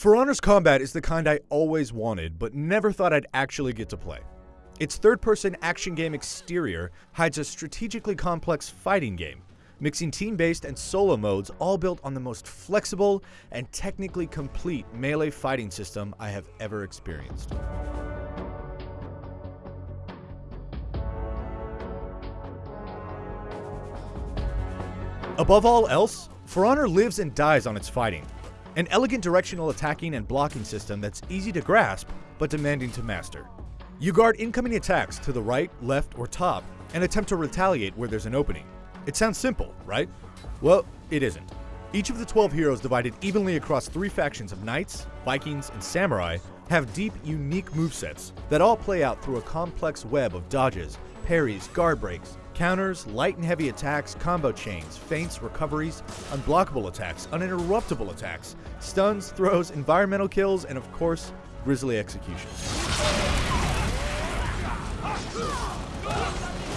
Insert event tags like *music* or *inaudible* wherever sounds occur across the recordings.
For Honor's combat is the kind I always wanted, but never thought I'd actually get to play. Its third person action game exterior hides a strategically complex fighting game, mixing team based and solo modes all built on the most flexible and technically complete melee fighting system I have ever experienced. Above all else, For Honor lives and dies on its fighting. An elegant directional attacking and blocking system that's easy to grasp, but demanding to master. You guard incoming attacks to the right, left, or top, and attempt to retaliate where there's an opening. It sounds simple, right? Well, it isn't. Each of the 12 heroes divided evenly across three factions of knights, vikings, and samurai have deep, unique movesets that all play out through a complex web of dodges, parries, guard breaks, counters, light and heavy attacks, combo chains, feints, recoveries, unblockable attacks, uninterruptible attacks, stuns, throws, environmental kills, and of course, grisly executions.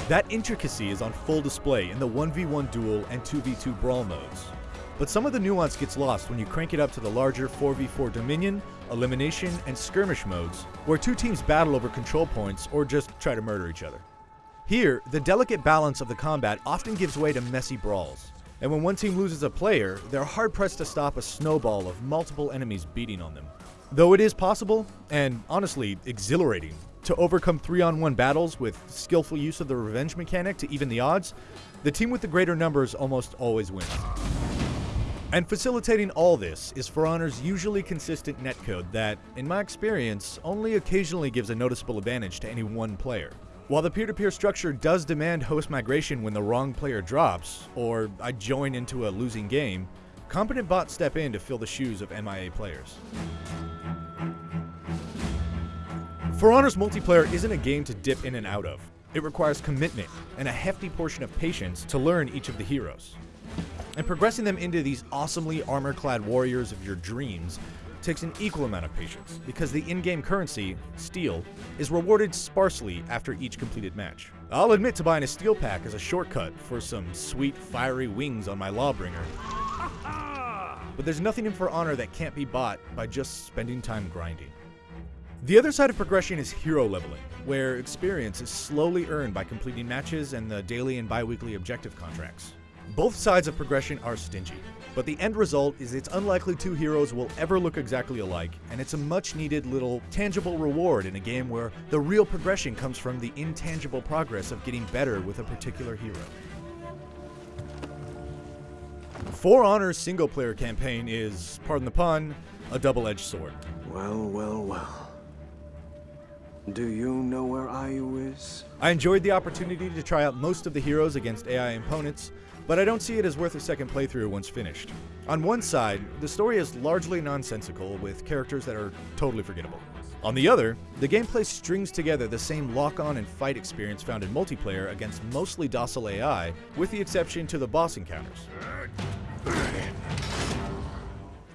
That intricacy is on full display in the 1v1 duel and 2v2 brawl modes. But some of the nuance gets lost when you crank it up to the larger 4v4 Dominion, Elimination, and Skirmish modes, where two teams battle over control points or just try to murder each other. Here, the delicate balance of the combat often gives way to messy brawls, and when one team loses a player, they're hard pressed to stop a snowball of multiple enemies beating on them. Though it is possible, and honestly exhilarating, to overcome 3 on 1 battles with skillful use of the revenge mechanic to even the odds, the team with the greater numbers almost always wins. And facilitating all this is For Honor's usually consistent netcode that, in my experience, only occasionally gives a noticeable advantage to any one player. While the peer-to-peer structure does demand host migration when the wrong player drops, or I join into a losing game, competent bots step in to fill the shoes of MIA players. For Honor's multiplayer isn't a game to dip in and out of. It requires commitment and a hefty portion of patience to learn each of the heroes. And progressing them into these awesomely armor-clad warriors of your dreams takes an equal amount of patience, because the in-game currency, steel, is rewarded sparsely after each completed match. I'll admit to buying a steel pack as a shortcut for some sweet fiery wings on my Lawbringer. *laughs* But there's nothing in For Honor that can't be bought by just spending time grinding. The other side of progression is hero leveling, where experience is slowly earned by completing matches and the daily and bi-weekly objective contracts. Both sides of progression are stingy, but the end result is it's unlikely two heroes will ever look exactly alike, and it's a much needed little tangible reward in a game where the real progression comes from the intangible progress of getting better with a particular hero. For Honor's single player campaign is, pardon the pun, a double edged sword. Well, well, well. Do you know where Ayu is? I enjoyed the opportunity to try out most of the heroes against AI opponents, but I don't see it as worth a second playthrough once finished. On one side, the story is largely nonsensical with characters that are totally forgettable. On the other, the gameplay strings together the same lock-on and fight experience found in multiplayer against mostly docile AI, with the exception to the boss encounters.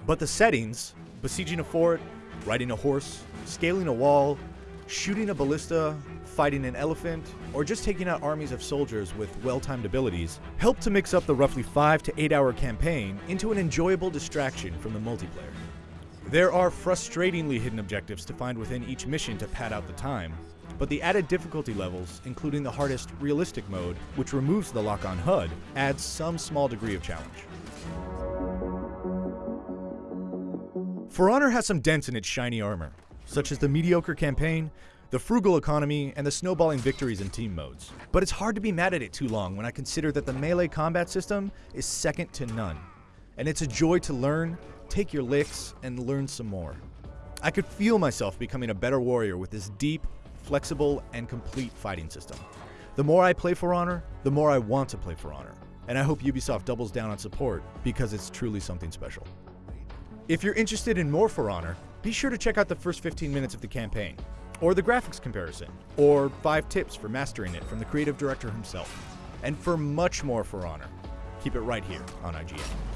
But the settings, besieging a fort, riding a horse, scaling a wall, shooting a ballista, fighting an elephant, or just taking out armies of soldiers with well-timed abilities, help to mix up the roughly 5 to 8 hour campaign into an enjoyable distraction from the multiplayer. There are frustratingly hidden objectives to find within each mission to pad out the time, but the added difficulty levels, including the hardest realistic mode, which removes the lock-on HUD, adds some small degree of challenge. For Honor has some dents in its shiny armor, such as the mediocre campaign, the frugal economy, and the snowballing victories in team modes. But it's hard to be mad at it too long when I consider that the melee combat system is second to none. And it's a joy to learn, take your licks, and learn some more. I could feel myself becoming a better warrior with this deep, flexible, and complete fighting system. The more I play For Honor, the more I want to play For Honor. And I hope Ubisoft doubles down on support because it's truly something special. If you're interested in more For Honor, be sure to check out the first 15 minutes of the campaign, or the graphics comparison, or 5 tips for mastering it from the creative director himself. And for much more For Honor, keep it right here on IGN.